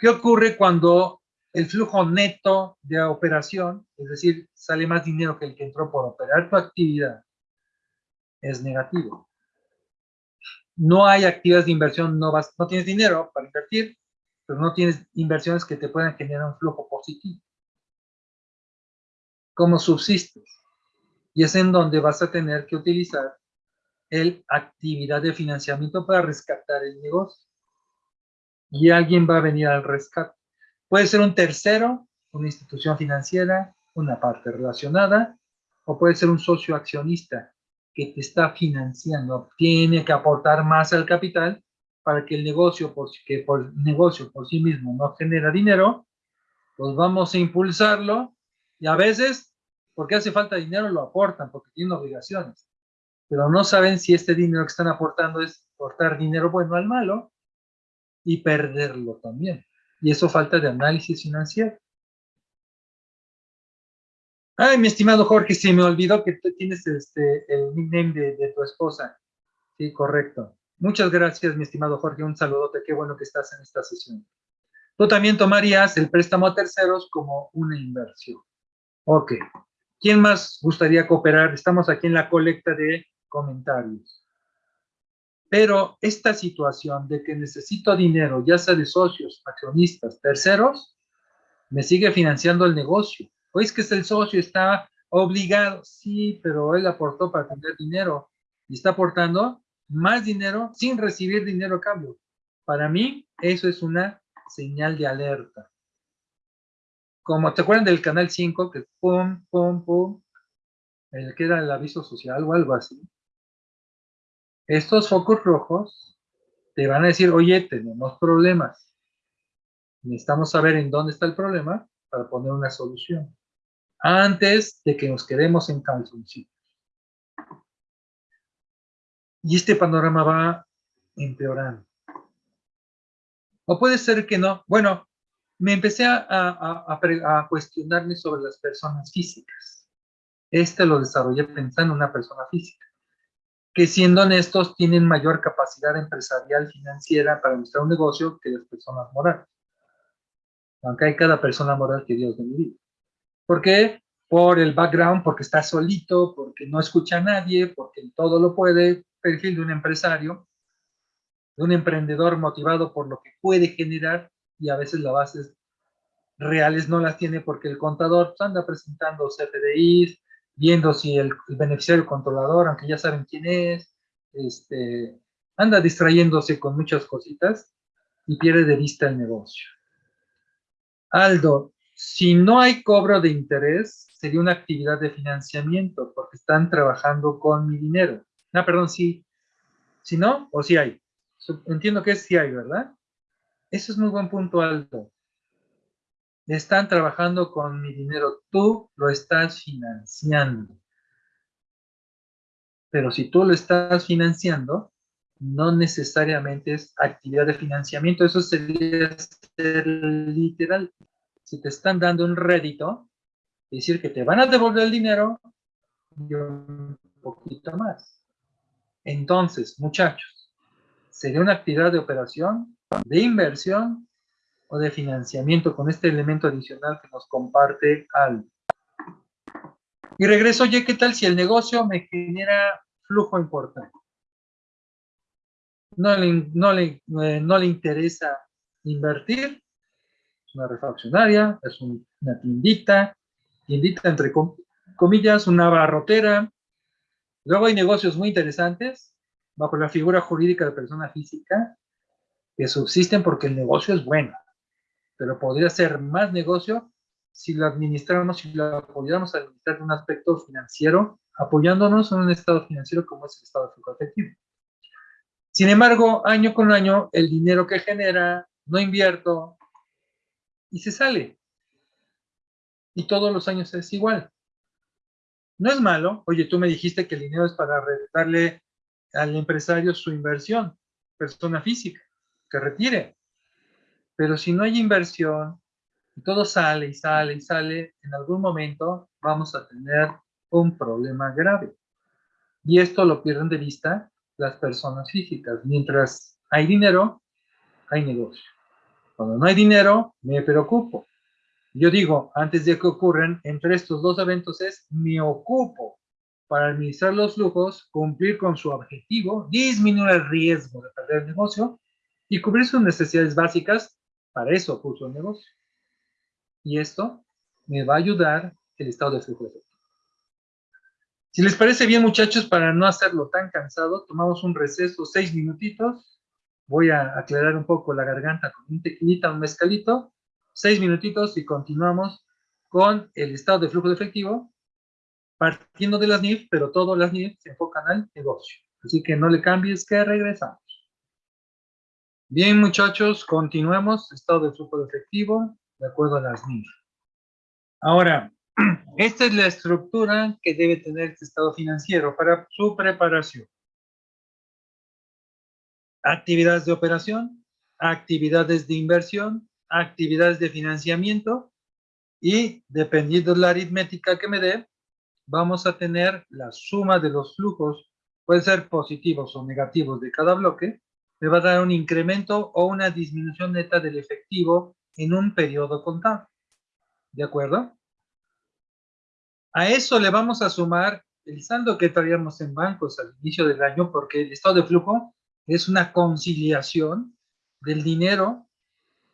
¿Qué ocurre cuando el flujo neto de operación, es decir, sale más dinero que el que entró por operar tu actividad, es negativo? No hay actividades de inversión, no, vas, no tienes dinero para invertir, pero no tienes inversiones que te puedan generar un flujo positivo. ¿Cómo subsistes? Y es en donde vas a tener que utilizar el actividad de financiamiento para rescatar el negocio. Y alguien va a venir al rescate. Puede ser un tercero, una institución financiera, una parte relacionada, o puede ser un socio accionista que te está financiando. Tiene que aportar más al capital para que el negocio, por, por negocio por sí mismo no genera dinero, pues vamos a impulsarlo y a veces, porque hace falta dinero, lo aportan porque tienen obligaciones pero no saben si este dinero que están aportando es aportar dinero bueno al malo y perderlo también. Y eso falta de análisis financiero. Ay, mi estimado Jorge, se me olvidó que tú tienes este, el nickname de, de tu esposa. Sí, correcto. Muchas gracias, mi estimado Jorge. Un saludote. Qué bueno que estás en esta sesión. Tú también tomarías el préstamo a terceros como una inversión. Ok. ¿Quién más gustaría cooperar? Estamos aquí en la colecta de comentarios. Pero esta situación de que necesito dinero, ya sea de socios, accionistas, terceros, me sigue financiando el negocio. O es que el socio está obligado, sí, pero él aportó para tener dinero y está aportando más dinero sin recibir dinero a cambio. Para mí, eso es una señal de alerta. Como te acuerdan del canal 5, que pum, pum, pum, el que era el aviso social o algo así estos focos rojos te van a decir, oye, tenemos problemas. Necesitamos saber en dónde está el problema para poner una solución. Antes de que nos quedemos en calzoncillos. Y este panorama va empeorando. O puede ser que no. Bueno, me empecé a, a, cuestionarme sobre las personas físicas. Este lo desarrollé pensando en una persona física que siendo honestos tienen mayor capacidad empresarial financiera para administrar un negocio que las personas morales. Aunque hay cada persona moral que Dios bendiga. ¿Por qué? Por el background, porque está solito, porque no escucha a nadie, porque todo lo puede, perfil de un empresario, de un emprendedor motivado por lo que puede generar y a veces las bases reales no las tiene porque el contador anda presentando CFDIs, viendo si el, beneficiario controlador, aunque ya saben quién es, este, anda distrayéndose con muchas cositas y pierde de vista el negocio. Aldo, si no hay cobro de interés, sería una actividad de financiamiento porque están trabajando con mi dinero. No, perdón, sí. Si no, o si hay. Entiendo que es si hay, ¿verdad? Eso es muy buen punto, Aldo están trabajando con mi dinero, tú lo estás financiando. Pero si tú lo estás financiando, no necesariamente es actividad de financiamiento, eso sería ser literal. Si te están dando un rédito, decir que te van a devolver el dinero y un poquito más. Entonces, muchachos, sería una actividad de operación, de inversión o de financiamiento con este elemento adicional que nos comparte Al. Y regreso, oye, ¿qué tal si el negocio me genera flujo importante? No le, no le, eh, no le interesa invertir, es una refaccionaria, es una tiendita, tiendita entre comillas, una barrotera. Luego hay negocios muy interesantes bajo la figura jurídica de persona física que subsisten porque el negocio es bueno pero podría ser más negocio si lo administramos, si lo a administrar en un aspecto financiero, apoyándonos en un estado financiero como es el estado de flujo efectivo. Sin embargo, año con año, el dinero que genera, no invierto, y se sale. Y todos los años es igual. No es malo. Oye, tú me dijiste que el dinero es para darle al empresario su inversión, persona física, que retire. Pero si no hay inversión, y todo sale y sale y sale, en algún momento vamos a tener un problema grave. Y esto lo pierden de vista las personas físicas. Mientras hay dinero, hay negocio. Cuando no hay dinero, me preocupo. Yo digo, antes de que ocurran, entre estos dos eventos es, me ocupo para administrar los flujos, cumplir con su objetivo, disminuir el riesgo de perder el negocio y cubrir sus necesidades básicas. Para eso puso el negocio. Y esto me va a ayudar el estado de flujo efectivo. Si les parece bien, muchachos, para no hacerlo tan cansado, tomamos un receso, seis minutitos. Voy a aclarar un poco la garganta con un tequilita, un mezcalito. Seis minutitos y continuamos con el estado de flujo de efectivo, partiendo de las NIF, pero todas las NIF se enfocan al negocio. Así que no le cambies, que regresamos. Bien, muchachos, continuemos. Estado de flujo de efectivo, de acuerdo a las NIF. Ahora, esta es la estructura que debe tener este estado financiero para su preparación. Actividades de operación, actividades de inversión, actividades de financiamiento y dependiendo de la aritmética que me dé, vamos a tener la suma de los flujos, pueden ser positivos o negativos de cada bloque, me va a dar un incremento o una disminución neta del efectivo en un periodo contable. ¿De acuerdo? A eso le vamos a sumar el saldo que traíamos en bancos al inicio del año, porque el estado de flujo es una conciliación del dinero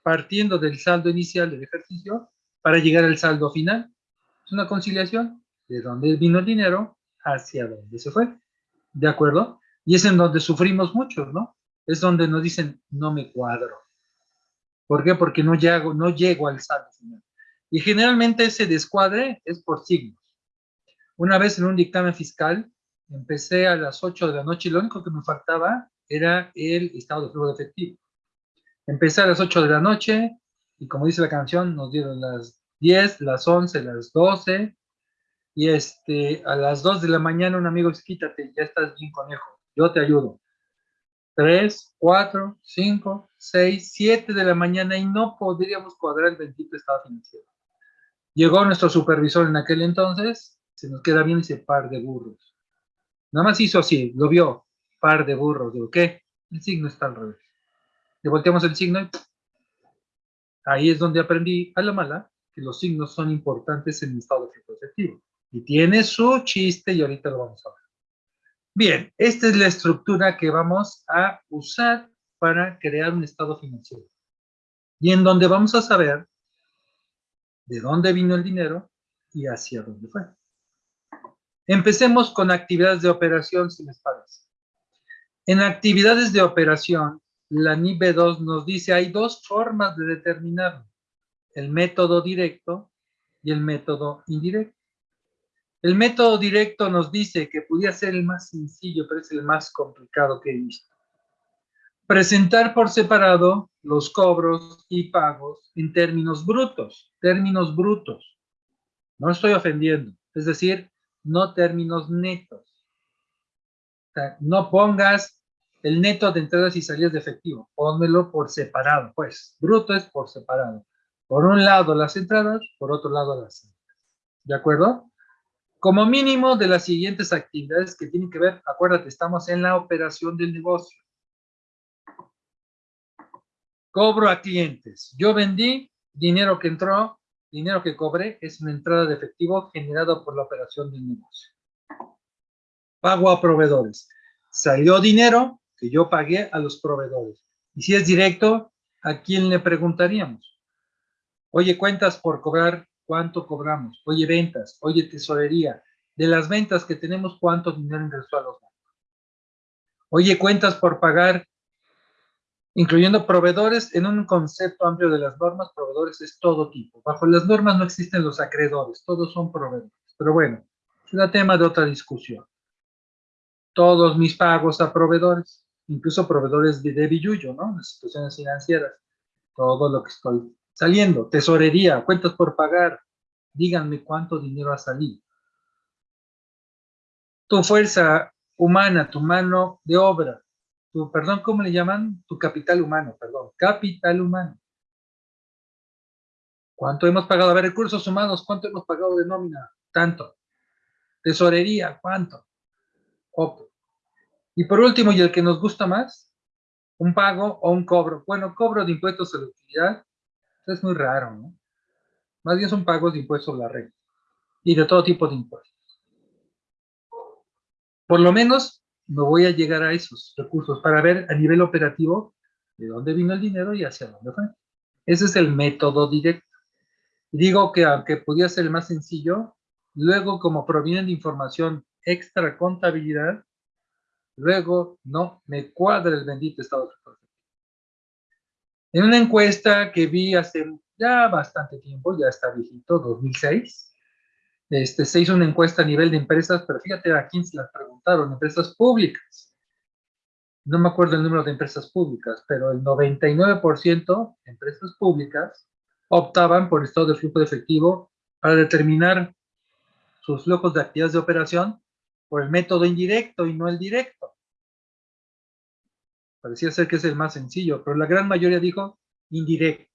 partiendo del saldo inicial del ejercicio para llegar al saldo final. Es una conciliación de dónde vino el dinero hacia dónde se fue. ¿De acuerdo? Y es en donde sufrimos mucho, ¿no? Es donde nos dicen, no me cuadro. ¿Por qué? Porque no llego, no llego al saldo final. Y generalmente ese descuadre es por signos. Una vez en un dictamen fiscal, empecé a las 8 de la noche y lo único que me faltaba era el estado de flujo de efectivo. Empecé a las 8 de la noche y como dice la canción, nos dieron las 10, las 11, las 12 y este, a las 2 de la mañana un amigo dice, quítate, ya estás bien conejo, yo te ayudo. 3, 4, 5, 6, 7 de la mañana y no podríamos cuadrar el bendito estado financiero. Llegó nuestro supervisor en aquel entonces se nos queda bien ese par de burros. Nada más hizo así, lo vio, par de burros. Digo, ¿qué? El signo está al revés. Le volteamos el signo y ahí es donde aprendí a la mala que los signos son importantes en el estado de efectivo. Y tiene su chiste y ahorita lo vamos a ver. Bien, esta es la estructura que vamos a usar para crear un estado financiero. Y en donde vamos a saber de dónde vino el dinero y hacia dónde fue. Empecemos con actividades de operación, si les parece. En actividades de operación, la NIB 2 nos dice hay dos formas de determinarlo. El método directo y el método indirecto. El método directo nos dice que podría ser el más sencillo, pero es el más complicado que he visto. Presentar por separado los cobros y pagos en términos brutos, términos brutos. No estoy ofendiendo. Es decir, no términos netos. no pongas el neto de entradas y salidas de efectivo, pónmelo por separado, pues, bruto es por separado. Por un lado las entradas, por otro lado las salidas. ¿De acuerdo? Como mínimo de las siguientes actividades que tienen que ver, acuérdate, estamos en la operación del negocio. Cobro a clientes. Yo vendí, dinero que entró, dinero que cobré es una entrada de efectivo generada por la operación del negocio. Pago a proveedores. Salió dinero que yo pagué a los proveedores. Y si es directo, ¿a quién le preguntaríamos? Oye, cuentas por cobrar, ¿cuánto cobramos? Oye, ventas, oye, tesorería. De las ventas que tenemos, ¿cuánto dinero ingresó a los bancos? Oye, cuentas por pagar, incluyendo proveedores, en un concepto amplio de las normas, proveedores es todo tipo. Bajo las normas no existen los acreedores, todos son proveedores. Pero bueno, es tema de otra discusión. Todos mis pagos a proveedores, incluso proveedores de, de billuyo, ¿no? Las situaciones financieras, todo lo que estoy saliendo. Tesorería, cuentas por pagar, díganme cuánto dinero ha salido. Tu fuerza humana, tu mano de obra, perdón, ¿cómo le llaman? Tu capital humano, perdón, capital humano. ¿Cuánto hemos pagado? A ver, recursos humanos, ¿cuánto hemos pagado de nómina? Tanto. Tesorería, ¿cuánto? Y por último, y el que nos gusta más, un pago o un cobro. Bueno, cobro de impuestos a la utilidad es muy raro, ¿no? Más bien son pagos de impuestos a la renta y de todo tipo de impuestos. Por lo menos me voy a llegar a esos recursos para ver a nivel operativo de dónde vino el dinero y hacia dónde fue. Ese es el método directo. Digo que aunque podía ser más sencillo, luego como provienen de información extra contabilidad, luego no me cuadra el bendito estado de En una encuesta que vi hace ya bastante tiempo, ya está viejito, 2006, este, se hizo una encuesta a nivel de empresas, pero fíjate a quién se las preguntaron, empresas públicas. No me acuerdo el número de empresas públicas, pero el 99% de empresas públicas optaban por estado de flujo de efectivo para determinar sus flujos de actividades de operación por el método indirecto y no el directo. Parecía ser que es el más sencillo, pero la gran mayoría dijo indirecto.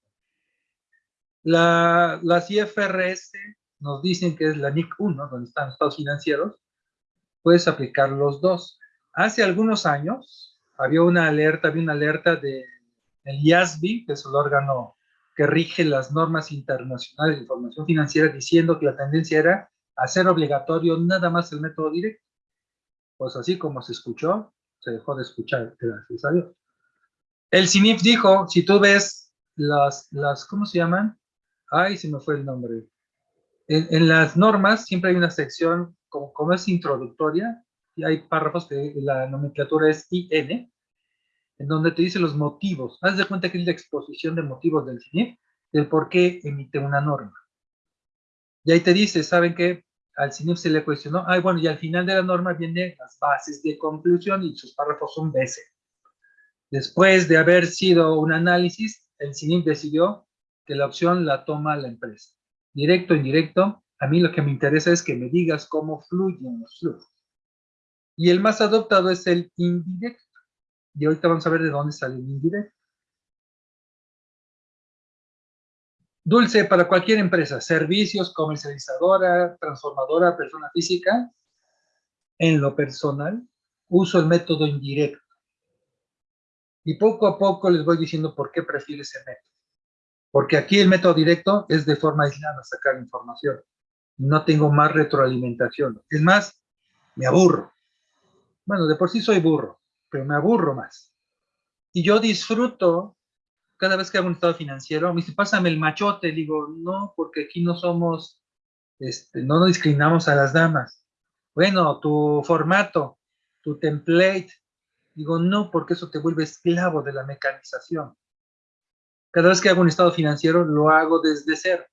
La, las IFRS nos dicen que es la NIC 1, donde están los estados financieros, puedes aplicar los dos. Hace algunos años había una alerta, había una alerta del de, IASB, que es el órgano que rige las normas internacionales de información financiera, diciendo que la tendencia era hacer obligatorio nada más el método directo. Pues así como se escuchó, se dejó de escuchar, gracias a. El CINIF dijo, si tú ves las, las ¿cómo se llaman? Ay, se me fue el nombre. En, las normas siempre hay una sección, como, como, es introductoria, y hay párrafos que la nomenclatura es IN, en donde te dice los motivos. Haz de cuenta que es la exposición de motivos del CINIF, del por qué emite una norma. Y ahí te dice, ¿saben qué? Al CINIF se le cuestionó, ay, bueno, y al final de la norma vienen las bases de conclusión y sus párrafos son BC. Después de haber sido un análisis, el CINIF decidió que la opción la toma la empresa. Directo, indirecto, a mí lo que me interesa es que me digas cómo fluyen los flujos. Y el más adoptado es el indirecto. Y ahorita vamos a ver de dónde sale el indirecto. Dulce para cualquier empresa, servicios, comercializadora, transformadora, persona física. En lo personal, uso el método indirecto. Y poco a poco les voy diciendo por qué prefiero ese método. Porque aquí el método directo es de forma aislada sacar información. No tengo más retroalimentación. Es más, me aburro. Bueno, de por sí soy burro, pero me aburro más. Y yo disfruto cada vez que hago un estado financiero, me dice, pásame el machote. Digo, no, porque aquí no somos, este, no nos discriminamos a las damas. Bueno, tu formato, tu template. Digo, no, porque eso te vuelve esclavo de la mecanización. Cada vez que hago un estado financiero, lo hago desde cero.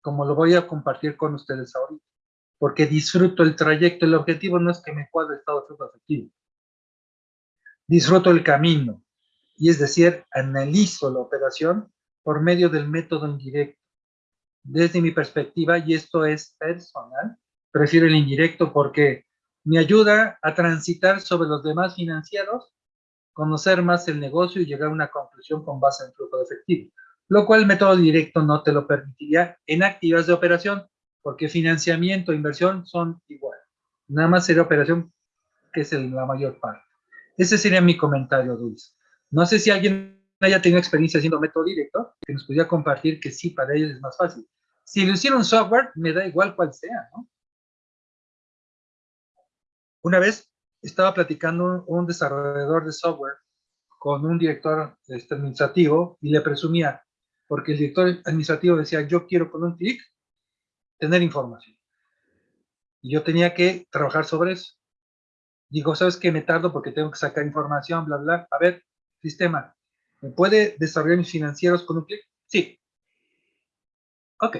Como lo voy a compartir con ustedes ahorita. Porque disfruto el trayecto. El objetivo no es que me cuadre el estado de efectivo. Disfruto el camino y es decir, analizo la operación por medio del método indirecto. Desde mi perspectiva, y esto es personal, prefiero el indirecto porque me ayuda a transitar sobre los demás financieros, conocer más el negocio y llegar a una conclusión con base en flujo de efectivo, lo cual el método directo no te lo permitiría en actividades de operación, porque financiamiento e inversión son igual. Nada más sería operación que es la mayor parte. Ese sería mi comentario, Dulce. No sé si alguien haya tenido experiencia haciendo método directo, que nos pudiera compartir que sí, para ellos es más fácil. Si lo hicieron software, me da igual cuál sea. Una vez estaba platicando un desarrollador de software con un director este, administrativo y le presumía, porque el director administrativo decía, yo quiero con un clic tener información. Y yo tenía que trabajar sobre eso. Digo, ¿sabes qué? Me tardo porque tengo que sacar información, bla, bla. A ver, sistema, ¿me puede desarrollar mis financieros con un clic? Sí. Ok.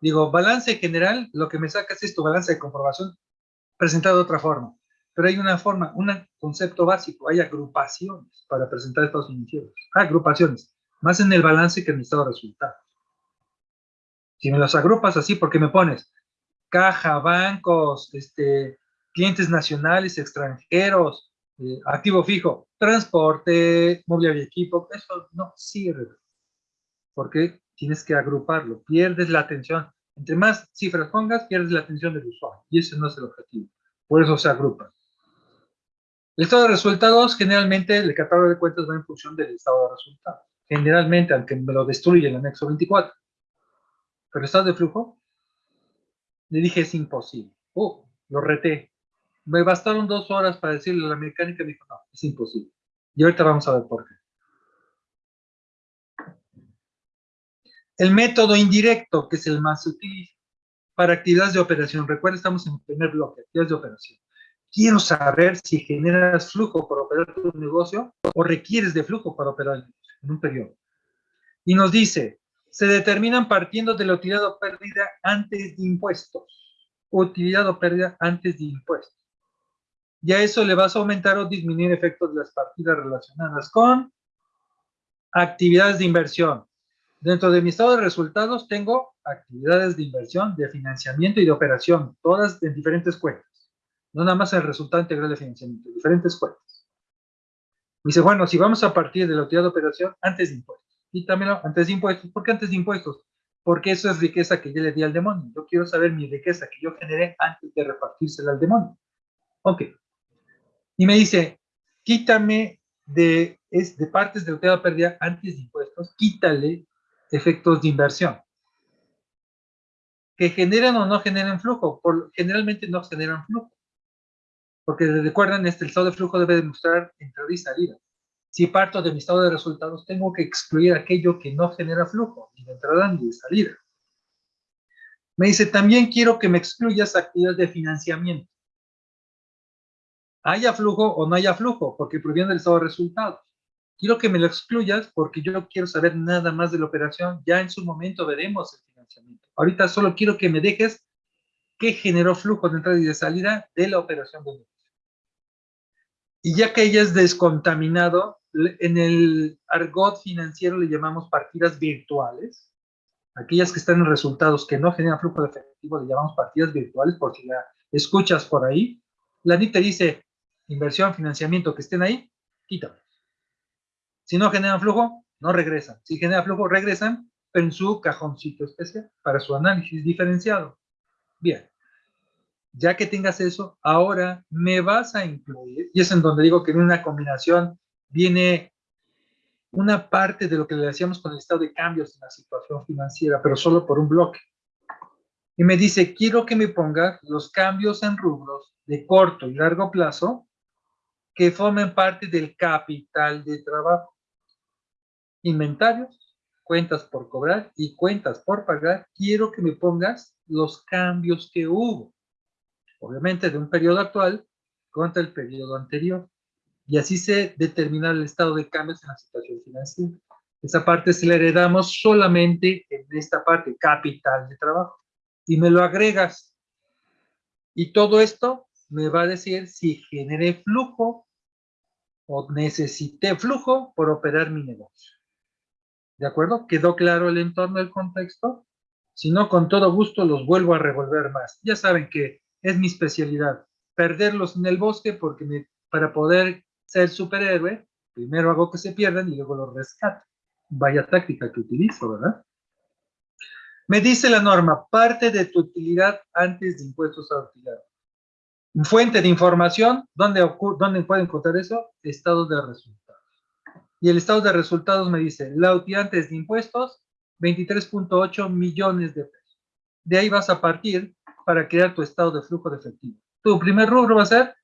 Digo, balance general, lo que me saca es tu balance de comprobación presentado de otra forma. Pero hay una forma, un concepto básico, hay agrupaciones para presentar estos financieros. agrupaciones, más en el balance que en el estado de resultados. Si me los agrupas así, porque me pones caja, bancos, este, clientes nacionales, extranjeros, eh, activo fijo, transporte, mobiliario y equipo, eso no sirve. Porque tienes que agruparlo, pierdes la atención. Entre más cifras pongas, pierdes la atención del usuario. Y ese no es el objetivo. Por eso se agrupa. El estado de resultados, generalmente, el catálogo de cuentas va en función del estado de resultados. Generalmente, aunque me lo destruye el anexo 24. Pero estado de flujo, le dije es imposible. Oh, lo reté. Me bastaron dos horas para decirle a la mecánica, me dijo, no, es imposible. Y ahorita vamos a ver por qué. El método indirecto, que es el más útil para actividades de operación. Recuerda, estamos en el primer bloque, actividades de operación. Quiero saber si generas flujo para operar tu negocio o requieres de flujo para operar en un periodo. Y nos dice, se determinan partiendo de la utilidad o pérdida antes de impuestos. Utilidad o pérdida antes de impuestos. Y a eso le vas a aumentar o disminuir efectos de las partidas relacionadas con actividades de inversión. Dentro de mi estado de resultados tengo actividades de inversión, de financiamiento y de operación, todas en diferentes cuentas. No nada más el resultado integral de financiamiento, diferentes cuentas. Dice, bueno, si vamos a partir de la utilidad de operación, antes de impuestos. Y también antes de impuestos. ¿Por qué antes de impuestos? Porque eso es riqueza que yo le di al demonio. Yo quiero saber mi riqueza que yo generé antes de repartírsela al demonio. Ok. Y me dice, quítame de, es, de partes de de pérdida antes de impuestos, quítale efectos de inversión. Que generan o no generan flujo. Por, generalmente no generan flujo. Porque recuerden, este, el estado de flujo debe demostrar entrada y salida. Si parto de mi estado de resultados, tengo que excluir aquello que no genera flujo, ni de entrada ni de salida. Me dice, también quiero que me excluyas actividades de financiamiento. Haya flujo o no haya flujo, porque proviene del estado de resultados quiero que me lo excluyas porque yo quiero saber nada más de la operación. Ya en su momento veremos el financiamiento. Ahorita solo quiero que me dejes qué generó flujo de entrada y de salida de la operación de negocio. Y ya que ella es descontaminado, en el argot financiero le llamamos partidas virtuales. Aquellas que están en resultados que no generan flujo de efectivo le llamamos partidas virtuales, por si la escuchas por ahí. La NIT te dice, inversión, financiamiento, que estén ahí, quítame. Si no generan flujo, no regresan. Si generan flujo, regresan, pero en su cajoncito especial para su análisis diferenciado. Bien, ya que tengas eso, ahora me vas a incluir, y es en donde digo que en una combinación viene una parte de lo que le hacíamos con el estado de cambios en la situación financiera, pero solo por un bloque. Y me dice, quiero que me pongas los cambios en rubros de corto y largo plazo que formen parte del capital de trabajo inventarios, cuentas por cobrar y cuentas por pagar, quiero que me pongas los cambios que hubo. Obviamente de un periodo actual contra el periodo anterior. Y así se determina el estado de cambios en la situación financiera. Esa parte se la heredamos solamente en esta parte, capital de trabajo. Y me lo agregas. Y todo esto me va a decir si generé flujo o necesité flujo por operar mi negocio. ¿De acuerdo? ¿Quedó claro el entorno, el contexto? Si no, con todo gusto los vuelvo a revolver más. Ya saben que es mi especialidad. Perderlos en el bosque porque para poder ser superhéroe, primero hago que se pierdan y luego los rescato. Vaya táctica que utilizo, ¿verdad? Me dice la norma, parte de tu utilidad antes de impuestos a utilidad. Fuente de información, ¿dónde, ¿dónde pueden encontrar eso? Estado de resultados y el estado de resultados me dice, la utilidad antes de impuestos, 23.8 millones de pesos. De ahí vas a partir para crear tu estado de flujo de efectivo. Tu primer rubro va a ser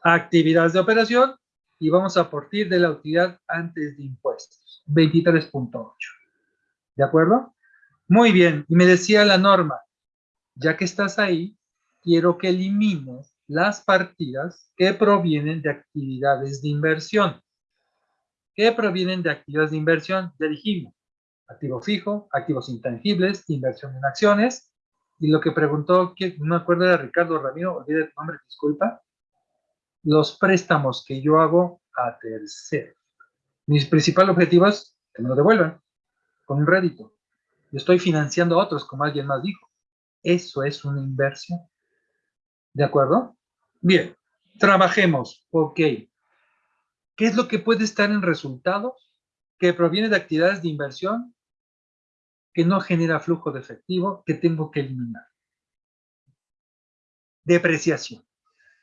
actividades de operación y vamos a partir de la utilidad antes de impuestos, 23.8. ¿De acuerdo? Muy bien. Y me decía la norma, ya que estás ahí, quiero que elimines las partidas que provienen de actividades de inversión que provienen de actividades de inversión, ya dijimos, activo fijo, activos intangibles, inversión en acciones, y lo que preguntó, no me acuerdo de Ricardo Ramiro, olvide tu nombre, disculpa, los préstamos que yo hago a terceros. Mis principales objetivos que me lo devuelvan con un rédito. Yo estoy financiando a otros, como alguien más dijo. Eso es una inversión. ¿De acuerdo? Bien, trabajemos. Ok. ¿Qué es lo que puede estar en resultados? Que proviene de actividades de inversión que no genera flujo de efectivo que tengo que eliminar. Depreciación.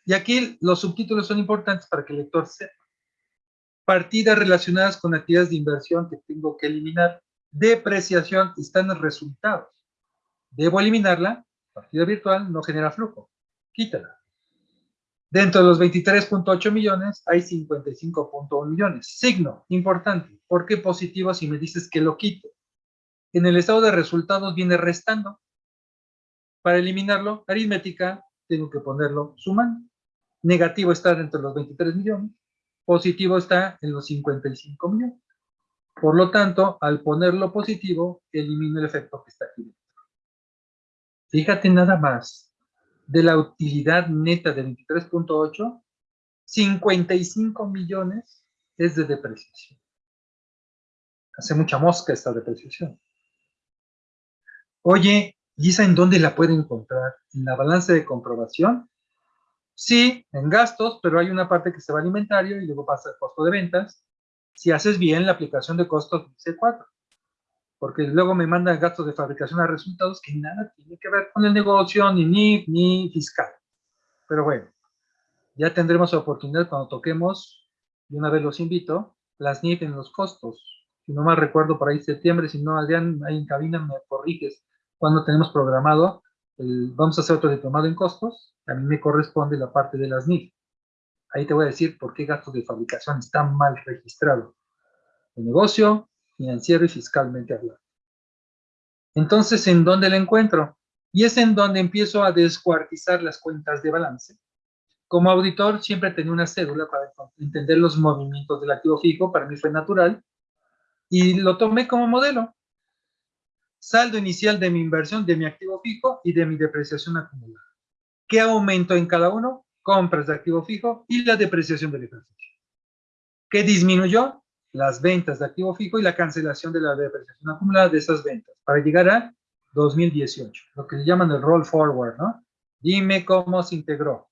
Y aquí los subtítulos son importantes para que el lector sepa. Partidas relacionadas con actividades de inversión que tengo que eliminar. Depreciación están en resultados. Debo eliminarla. Partida virtual no genera flujo. Quítala. Dentro de los 23.8 millones hay 55.1 millones. Signo, importante. ¿Por qué positivo si me dices que lo quito? En el estado de resultados viene restando. Para eliminarlo, aritmética, tengo que ponerlo sumando. Negativo está dentro de los 23 millones. Positivo está en los 55 millones. Por lo tanto, al ponerlo positivo, elimino el efecto que está aquí dentro. Fíjate nada más. De la utilidad neta de 23.8, 55 millones es de depreciación. Hace mucha mosca esta depreciación. Oye, ¿y en dónde la puede encontrar? ¿En la balanza de comprobación? Sí, en gastos, pero hay una parte que se va a alimentario y luego pasa el costo de ventas. Si haces bien la aplicación de costos C4. Porque luego me mandan gastos de fabricación a resultados que nada tiene que ver con el negocio, ni NIF, ni fiscal. Pero bueno, ya tendremos oportunidad cuando toquemos, y una vez los invito, las NIF en los costos. Si no mal recuerdo, por ahí septiembre, si no, Adrián, ahí en cabina me corriges cuando tenemos programado, vamos a hacer otro diplomado en costos, a mí me corresponde la parte de las NIF. Ahí te voy a decir por qué gastos de fabricación están mal registrados. El negocio, financiero y fiscalmente hablando. Entonces, ¿en dónde la encuentro? Y es en donde empiezo a descuartizar las cuentas de balance. Como auditor siempre tenía una cédula para entender los movimientos del activo fijo, para mí fue natural, y lo tomé como modelo saldo inicial de mi inversión, de mi activo fijo y de mi depreciación acumulada. ¿Qué aumento en cada uno? Compras de activo fijo y la depreciación del ejercicio. ¿Qué disminuyó? Las ventas de activo fijo y la cancelación de la depreciación acumulada de esas ventas para llegar a 2018, lo que le llaman el roll forward, ¿no? Dime cómo se integró,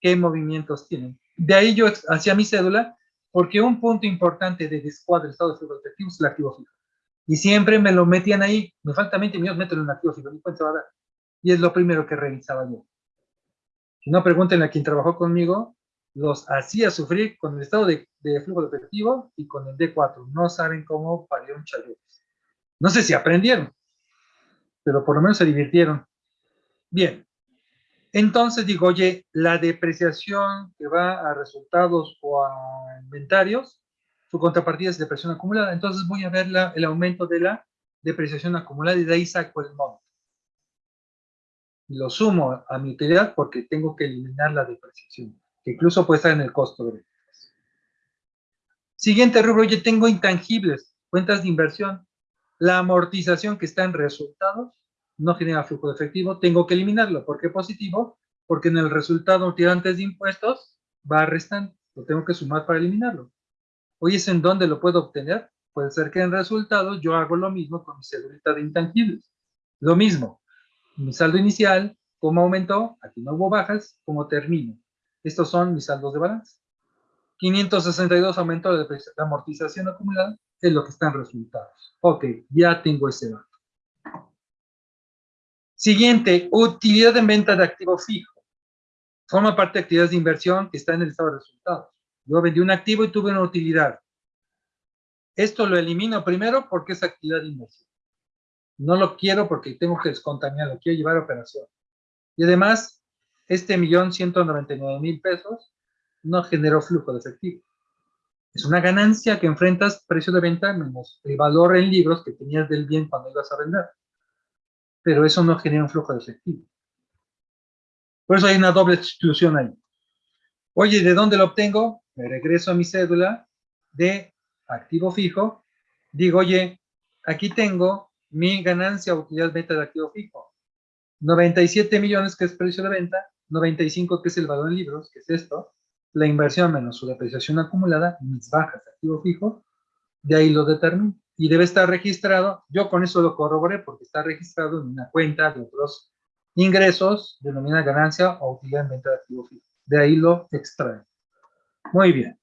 qué movimientos tienen. De ahí yo hacía mi cédula, porque un punto importante de descuadre estado de efectivo es el activo fijo. Y siempre me lo metían ahí, me falta 20 millones, mételo en activo fijo, ni cuenta va a dar. Y es lo primero que revisaba yo. Si no, pregúntenle a quien trabajó conmigo, los hacía sufrir con el estado de, flujo de efectivo y con el D4. No saben cómo parió un chayote. No sé si aprendieron, pero por lo menos se divirtieron. Bien. Entonces digo, oye, la depreciación que va a resultados o a inventarios su contrapartida es depreciación acumulada. Entonces voy a ver el aumento de la depreciación acumulada y de ahí saco el monto. Lo sumo a mi utilidad porque tengo que eliminar la depreciación, incluso puede estar en el costo de. Siguiente rubro, yo tengo intangibles, cuentas de inversión. La amortización que está en resultados no genera flujo de efectivo, tengo que eliminarlo. ¿Por qué positivo? Porque en el resultado antes de impuestos va a restar, lo tengo que sumar para eliminarlo. Oye, ¿es en dónde lo puedo obtener? Puede ser que en resultados yo hago lo mismo con mi cedulita de intangibles. Lo mismo, mi saldo inicial, cómo aumentó, aquí no hubo bajas, cómo termino. Estos son mis saldos de balance. 562 aumentó la amortización acumulada, es lo que están resultados. Ok, ya tengo ese dato. Siguiente, utilidad en venta de activo fijo. Forma parte de actividades de inversión que está en el estado de resultados. Yo vendí un activo y tuve una utilidad. Esto lo elimino primero porque es actividad de inversión. No lo quiero porque tengo que descontaminar, lo quiero llevar a operación. Y además, este millón ciento noventa y nueve mil pesos no generó flujo de efectivo. Es una ganancia que enfrentas precio de venta menos el valor en libros que tenías del bien cuando ibas a vender. Pero eso no genera un flujo de efectivo. Por eso hay una doble exclusión ahí. Oye, ¿de dónde lo obtengo? Me regreso a mi cédula de activo fijo. Digo, oye, aquí tengo mi ganancia o utilidad venta de activo fijo. 97 millones, que es precio de venta. 95, que es el valor en libros, que es esto. La inversión menos su depreciación acumulada, mis bajas de activo fijo. De ahí lo determino. Y debe estar registrado. Yo con eso lo corroboré porque está registrado en una cuenta de otros ingresos denominada ganancia o utilidad en venta de activo fijo. De ahí lo extrae. Muy bien.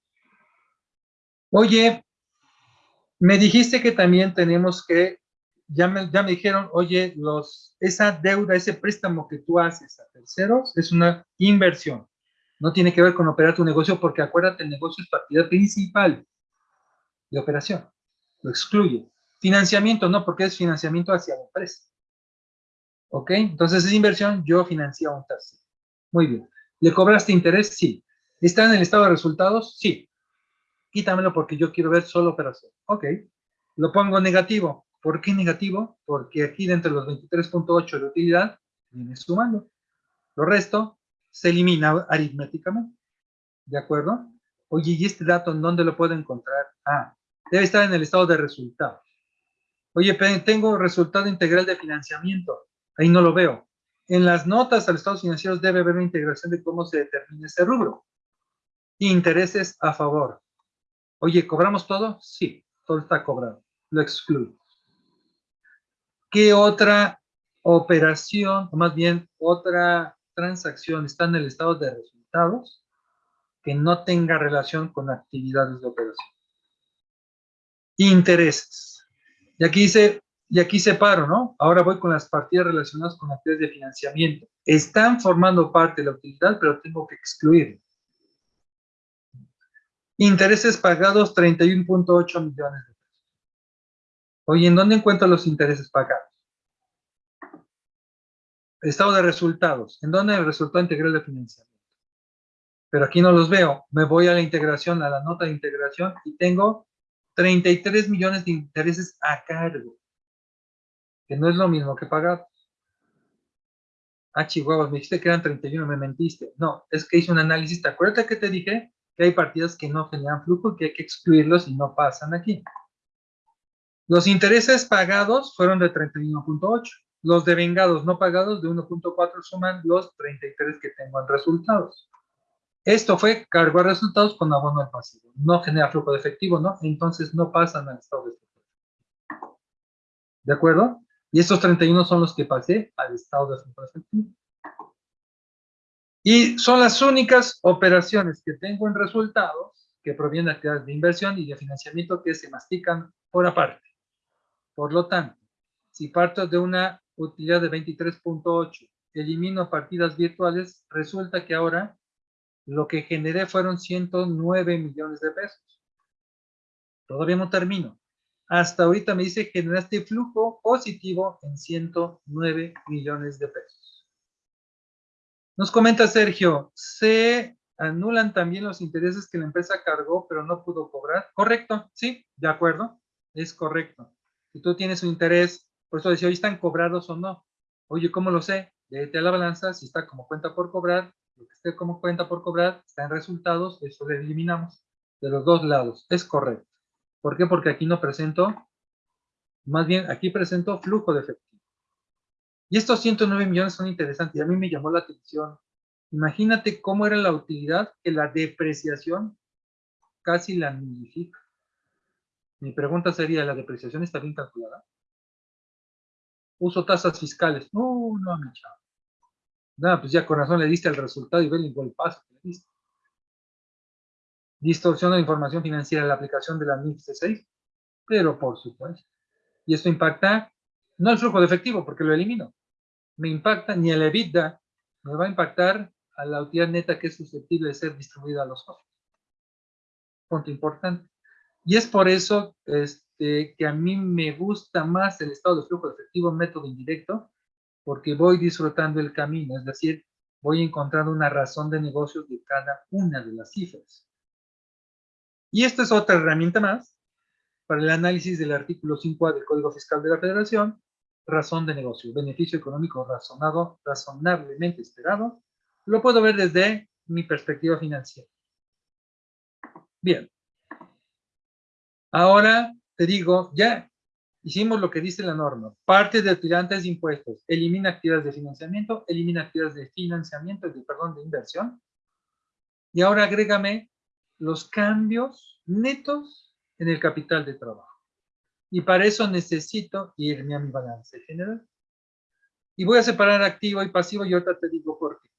Oye, me dijiste que también tenemos que, ya me, ya me dijeron, oye, los, esa deuda, ese préstamo que tú haces a terceros es una inversión. No tiene que ver con operar tu negocio porque acuérdate, el negocio es partida principal de operación. Lo excluye. Financiamiento, no, porque es financiamiento hacia la empresa. ¿Ok? Entonces es inversión, yo financié a un tercero. Muy bien. ¿Le cobraste interés? Sí. ¿Está en el estado de resultados? Sí. Quítamelo porque yo quiero ver solo operación. Ok. Lo pongo negativo. ¿Por qué negativo? Porque aquí dentro de los 23.8 de utilidad viene sumando. Lo resto se elimina aritméticamente. ¿De acuerdo? Oye, ¿y este dato en dónde lo puedo encontrar? Ah, debe estar en el estado de resultados. Oye, tengo resultado integral de financiamiento. Ahí no lo veo. En las notas a los estados financieros debe haber una integración de cómo se determina ese rubro. Intereses a favor. Oye, ¿cobramos todo? Sí, todo está cobrado. Lo excluyo. ¿Qué otra operación, o más bien otra transacción está en el estado de resultados que no tenga relación con actividades de operación? Intereses. Y aquí dice y aquí separo, ¿no? Ahora voy con las partidas relacionadas con actividades de financiamiento. Están formando parte de la utilidad, pero tengo que excluir. Intereses pagados, 31.8 millones de. Oye, ¿en dónde encuentro los intereses pagados? Estado de resultados. ¿En dónde el resultado integral de financiamiento? Pero aquí no los veo. Me voy a la integración, a la nota de integración, y tengo 33 millones de intereses a cargo que no es lo mismo que pagar. Ah, chihuahua, me dijiste que eran 31, me mentiste. No, es que hice un análisis. ¿Te acuerdas que te dije que hay partidas que no generan flujo y que hay que excluirlos y no pasan aquí? Los intereses pagados fueron de 31.8. Los devengados no pagados de 1.4 suman los 33 que tengo en resultados. Esto fue cargo a resultados con abono al pasivo. No genera flujo de efectivo, ¿no? Entonces no pasan al estado de efectivo. ¿De acuerdo? Y estos 31 son los que pasé al estado de flujo efectivo. Y son las únicas operaciones que tengo en resultados que provienen de actividades de inversión y de financiamiento que se mastican por aparte. Por lo tanto, si parto de una utilidad de 23.8, elimino partidas virtuales, resulta que ahora lo que generé fueron 109 millones de pesos. Todavía no termino hasta ahorita me dice generaste flujo positivo en 109 millones de pesos. Nos comenta Sergio, se anulan también los intereses que la empresa cargó pero no pudo cobrar. Correcto, sí, de acuerdo, es correcto. Si tú tienes un interés, por eso decía, hoy están cobrados o no. Oye, ¿cómo lo sé? Vete a la balanza, si está como cuenta por cobrar, lo que esté como cuenta por cobrar, está en resultados, eso lo eliminamos de los dos lados. Es correcto. ¿Por qué? Porque aquí no presento, más bien aquí presento flujo de efectivo. Y estos 109 millones son interesantes y a mí me llamó la atención. Imagínate cómo era la utilidad que la depreciación casi la nullifica. Mi pregunta sería, ¿la depreciación está bien calculada? Uso tasas fiscales. No, no, mi chavo. Nada, pues ya con razón le diste el resultado y ve el golpazo que le diste distorsión de información financiera en la aplicación de la NIF C6, pero por supuesto. Y esto impacta no el flujo de efectivo, porque lo elimino. Me impacta ni el EBITDA, me va a impactar a la utilidad neta que es susceptible de ser distribuida a los socios. Punto importante. Y es por eso este, que a mí me gusta más el estado de flujo efectivo método indirecto, porque voy disfrutando el camino, es decir, voy encontrando una razón de negocios de cada una de las cifras. Y esta es otra herramienta más para el análisis del artículo 5A del Código Fiscal de la Federación, razón de negocio, beneficio económico razonado, razonablemente esperado. Lo puedo ver desde mi perspectiva financiera. Bien. Ahora te digo, ya hicimos lo que dice la norma. Parte de tirantes de impuestos. Elimina actividades de financiamiento, elimina actividades de financiamiento, de, perdón, de inversión. Y ahora agrégame los cambios netos en el capital de trabajo. Y para eso necesito irme a mi balance general. Y voy a separar activo y pasivo y ahorita te digo por qué.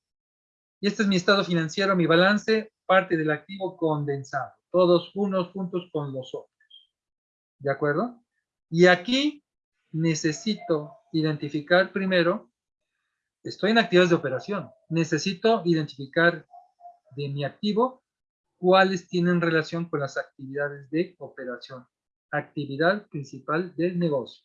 Y este es mi estado financiero, mi balance, parte del activo condensado. Todos unos juntos con los otros. ¿De acuerdo? Y aquí necesito identificar primero, estoy en actividades de operación, necesito identificar de mi activo, cuáles tienen relación con las actividades de operación. Actividad principal del negocio.